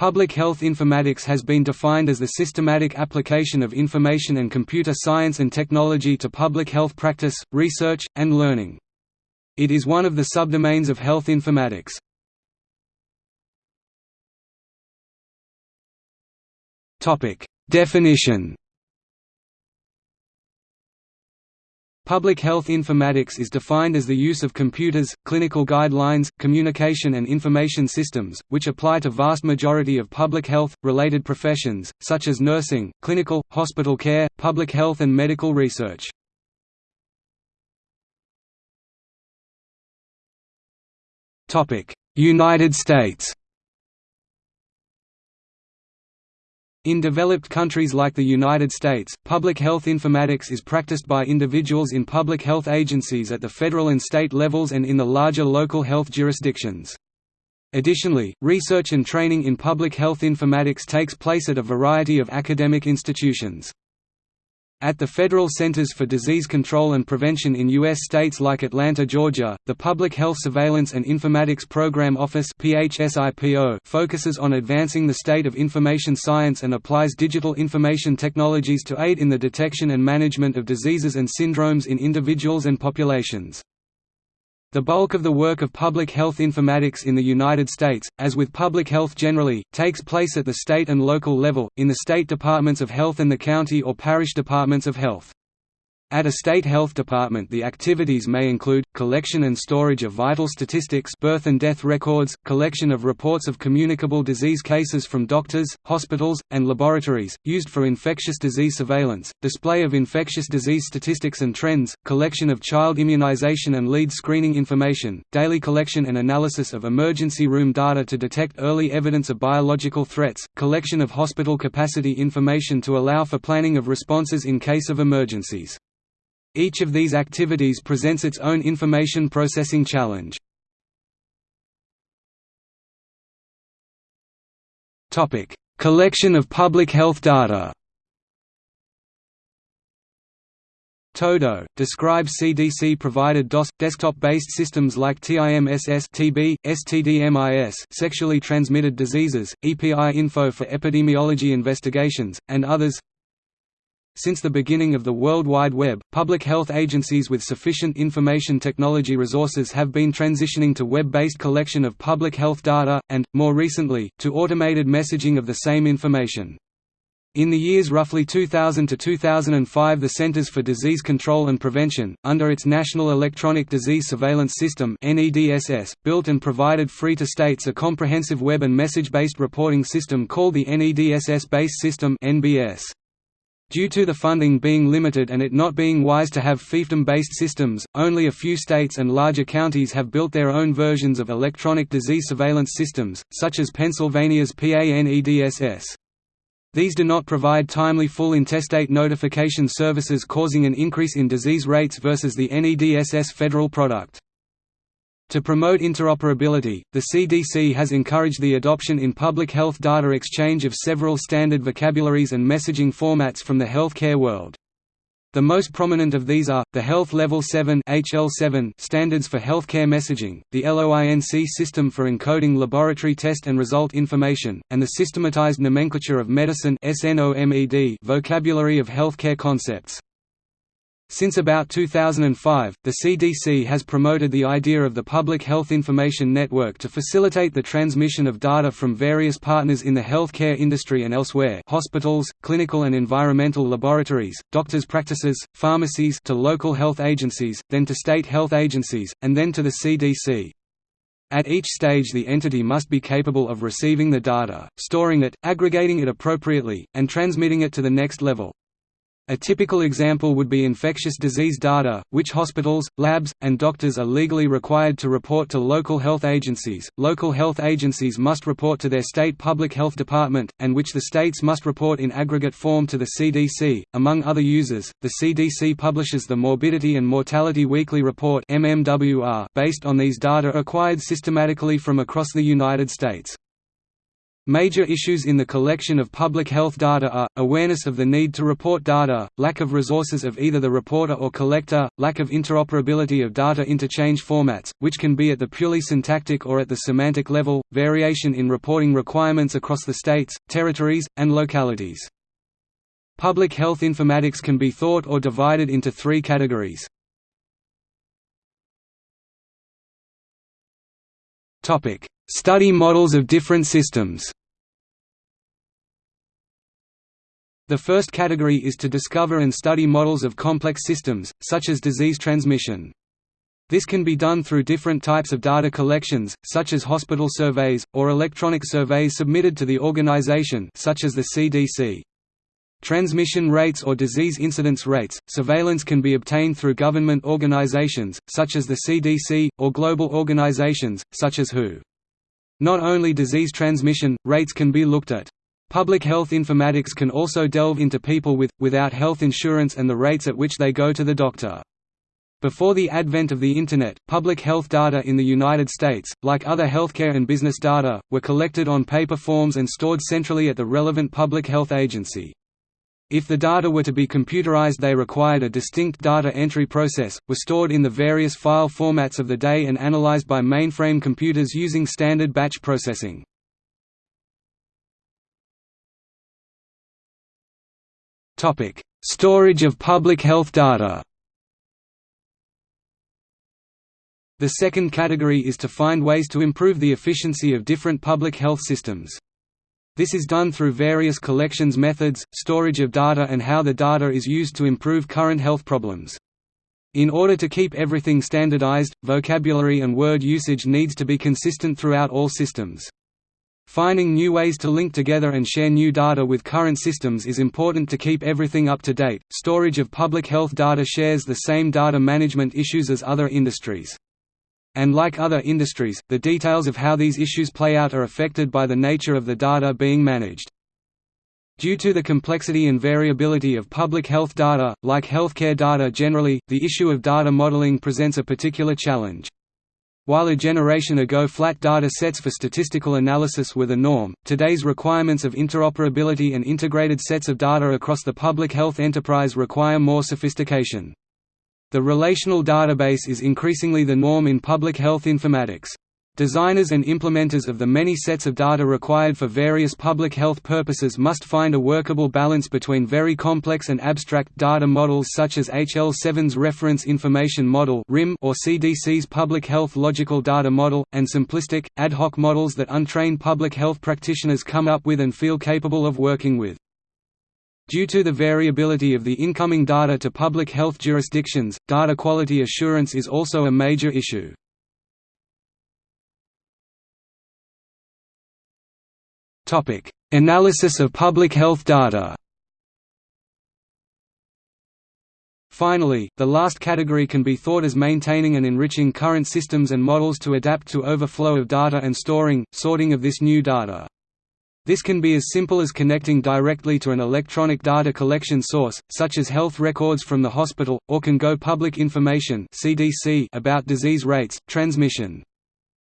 Public health informatics has been defined as the systematic application of information and computer science and technology to public health practice, research, and learning. It is one of the subdomains of health informatics. Definition Public health informatics is defined as the use of computers, clinical guidelines, communication and information systems, which apply to vast majority of public health, related professions, such as nursing, clinical, hospital care, public health and medical research. United States In developed countries like the United States, public health informatics is practiced by individuals in public health agencies at the federal and state levels and in the larger local health jurisdictions. Additionally, research and training in public health informatics takes place at a variety of academic institutions. At the Federal Centers for Disease Control and Prevention in U.S. states like Atlanta, Georgia, the Public Health Surveillance and Informatics Program Office focuses on advancing the state of information science and applies digital information technologies to aid in the detection and management of diseases and syndromes in individuals and populations. The bulk of the work of public health informatics in the United States, as with public health generally, takes place at the state and local level, in the state departments of health and the county or parish departments of health. At a state health department the activities may include, collection and storage of vital statistics birth and death records, collection of reports of communicable disease cases from doctors, hospitals, and laboratories, used for infectious disease surveillance, display of infectious disease statistics and trends, collection of child immunization and lead screening information, daily collection and analysis of emergency room data to detect early evidence of biological threats, collection of hospital capacity information to allow for planning of responses in case of emergencies. Each of these activities presents its own information processing challenge. Collection of public health data Todo, describes CDC-provided DOS, desktop-based systems like TIMSS TB, STDMIS sexually transmitted diseases, EPI info for epidemiology investigations, and others since the beginning of the World Wide Web, public health agencies with sufficient information technology resources have been transitioning to web-based collection of public health data, and, more recently, to automated messaging of the same information. In the years roughly 2000 to 2005 the Centers for Disease Control and Prevention, under its National Electronic Disease Surveillance System built and provided free to states a comprehensive web and message-based reporting system called the NEDSS-based System NBS. Due to the funding being limited and it not being wise to have fiefdom-based systems, only a few states and larger counties have built their own versions of electronic disease surveillance systems, such as Pennsylvania's PANEDSS. These do not provide timely full intestate notification services causing an increase in disease rates versus the NEDSS federal product. To promote interoperability, the CDC has encouraged the adoption in public health data exchange of several standard vocabularies and messaging formats from the healthcare world. The most prominent of these are, the Health Level 7 HL7 standards for healthcare messaging, the LOINC system for encoding laboratory test and result information, and the Systematized Nomenclature of Medicine vocabulary of healthcare concepts. Since about 2005, the CDC has promoted the idea of the Public Health Information Network to facilitate the transmission of data from various partners in the healthcare industry and elsewhere hospitals, clinical and environmental laboratories, doctors' practices, pharmacies to local health agencies, then to state health agencies, and then to the CDC. At each stage the entity must be capable of receiving the data, storing it, aggregating it appropriately, and transmitting it to the next level. A typical example would be infectious disease data, which hospitals, labs, and doctors are legally required to report to local health agencies. Local health agencies must report to their state public health department, and which the states must report in aggregate form to the CDC. Among other users, the CDC publishes the Morbidity and Mortality Weekly Report based on these data acquired systematically from across the United States. Major issues in the collection of public health data are, awareness of the need to report data, lack of resources of either the reporter or collector, lack of interoperability of data interchange formats, which can be at the purely syntactic or at the semantic level, variation in reporting requirements across the states, territories, and localities. Public health informatics can be thought or divided into three categories. Study models of different systems The first category is to discover and study models of complex systems, such as disease transmission. This can be done through different types of data collections, such as hospital surveys, or electronic surveys submitted to the organization such as the CDC. Transmission rates or disease incidence rates, surveillance can be obtained through government organizations, such as the CDC, or global organizations, such as WHO. Not only disease transmission, rates can be looked at. Public health informatics can also delve into people with, without health insurance and the rates at which they go to the doctor. Before the advent of the Internet, public health data in the United States, like other healthcare and business data, were collected on paper forms and stored centrally at the relevant public health agency. If the data were to be computerized they required a distinct data entry process, were stored in the various file formats of the day and analyzed by mainframe computers using standard batch processing. Storage of public health data. The second category is to find ways to improve the efficiency of different public health systems. This is done through various collections methods, storage of data and how the data is used to improve current health problems. In order to keep everything standardized, vocabulary and word usage needs to be consistent throughout all systems. Finding new ways to link together and share new data with current systems is important to keep everything up to date. Storage of public health data shares the same data management issues as other industries. And like other industries, the details of how these issues play out are affected by the nature of the data being managed. Due to the complexity and variability of public health data, like healthcare data generally, the issue of data modeling presents a particular challenge. While a generation ago flat data sets for statistical analysis were the norm, today's requirements of interoperability and integrated sets of data across the public health enterprise require more sophistication. The relational database is increasingly the norm in public health informatics. Designers and implementers of the many sets of data required for various public health purposes must find a workable balance between very complex and abstract data models such as HL7's Reference Information Model or CDC's Public Health Logical Data Model, and simplistic, ad hoc models that untrained public health practitioners come up with and feel capable of working with. Due to the variability of the incoming data to public health jurisdictions, data quality assurance is also a major issue. Analysis of public health data. Finally, the last category can be thought as maintaining and enriching current systems and models to adapt to overflow of data and storing, sorting of this new data. This can be as simple as connecting directly to an electronic data collection source, such as health records from the hospital, or can go public information about disease rates, transmission,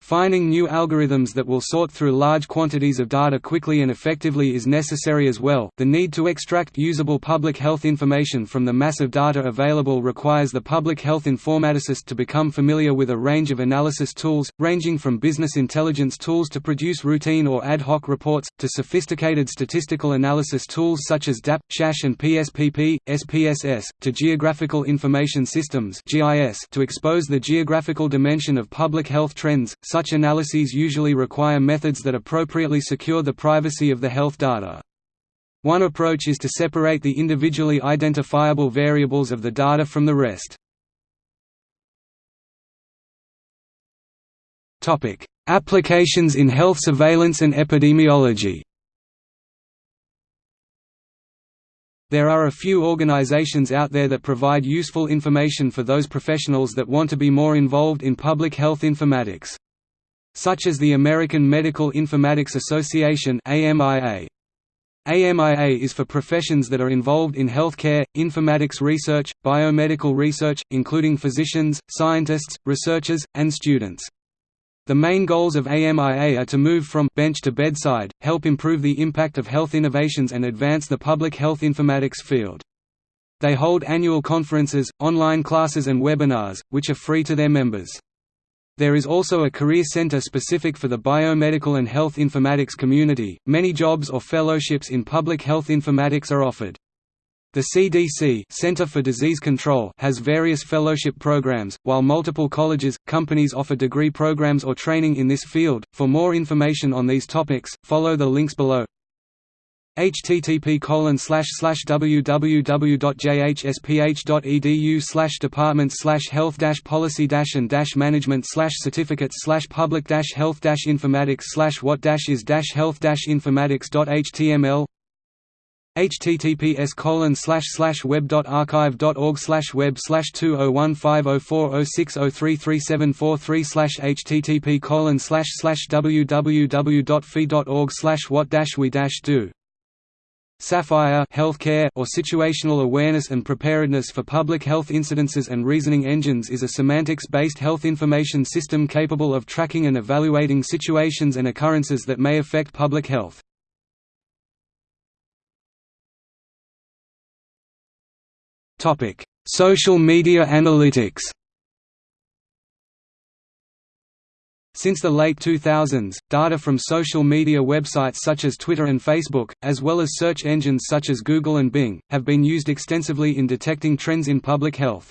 Finding new algorithms that will sort through large quantities of data quickly and effectively is necessary as well. The need to extract usable public health information from the massive data available requires the public health informaticist to become familiar with a range of analysis tools, ranging from business intelligence tools to produce routine or ad hoc reports, to sophisticated statistical analysis tools such as DAP, SAS, and PSPP, SPSS, to geographical information systems (GIS) to expose the geographical dimension of public health trends such analyses usually require methods that appropriately secure the privacy of the health data. One approach is to separate the individually identifiable variables of the data from the rest. Applications in health surveillance and epidemiology There are a few organizations out there that provide useful information for those professionals that want to be more involved in public health informatics such as the American Medical Informatics Association AMIA. AMIA is for professions that are involved in healthcare, informatics research, biomedical research, including physicians, scientists, researchers, and students. The main goals of AMIA are to move from bench to bedside, help improve the impact of health innovations and advance the public health informatics field. They hold annual conferences, online classes and webinars, which are free to their members. There is also a career center specific for the biomedical and health informatics community. Many jobs or fellowships in public health informatics are offered. The CDC Center for Disease Control has various fellowship programs, while multiple colleges, companies offer degree programs or training in this field. For more information on these topics, follow the links below. Http colon www.jhsph.edu department health policy and management certificates public health informatics what is health informatics.html https colon slash slash web dot archive dot org slash web slash two oh one five oh four oh six oh three three seven four three slash http colon slash slash www dot fee dot org slash what dash we dash do Sapphire healthcare or situational awareness and preparedness for public health incidences and reasoning engines is a semantics-based health information system capable of tracking and evaluating situations and occurrences that may affect public health. Social media analytics. Since the late 2000s, data from social media websites such as Twitter and Facebook, as well as search engines such as Google and Bing, have been used extensively in detecting trends in public health.